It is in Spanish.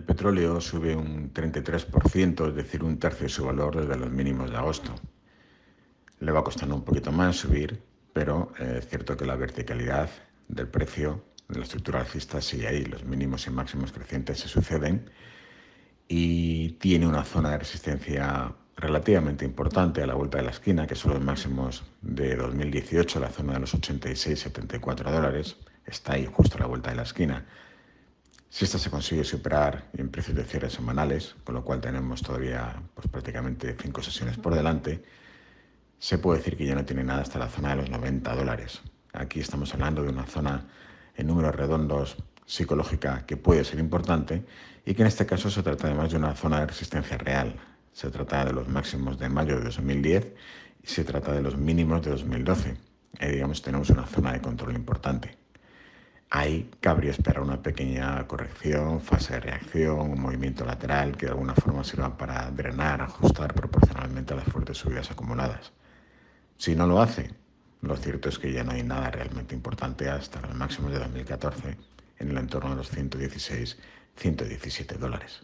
El petróleo sube un 33%, es decir, un tercio de su valor desde los mínimos de agosto. Le va costando un poquito más subir, pero eh, es cierto que la verticalidad del precio de la estructura alcista sigue ahí, los mínimos y máximos crecientes se suceden y tiene una zona de resistencia relativamente importante a la vuelta de la esquina, que son los máximos de 2018, la zona de los 86-74 dólares, está ahí justo a la vuelta de la esquina. Si esta se consigue superar en precios de cierre semanales, con lo cual tenemos todavía pues, prácticamente cinco sesiones por delante, se puede decir que ya no tiene nada hasta la zona de los 90 dólares. Aquí estamos hablando de una zona en números redondos psicológica que puede ser importante y que en este caso se trata además de una zona de resistencia real. Se trata de los máximos de mayo de 2010 y se trata de los mínimos de 2012. Ahí digamos tenemos una zona de control importante. Ahí cabría esperar una pequeña corrección, fase de reacción, un movimiento lateral que de alguna forma sirva para drenar, ajustar proporcionalmente a las fuertes subidas acumuladas. Si no lo hace, lo cierto es que ya no hay nada realmente importante hasta los máximos de 2014 en el entorno de los 116, 117 dólares.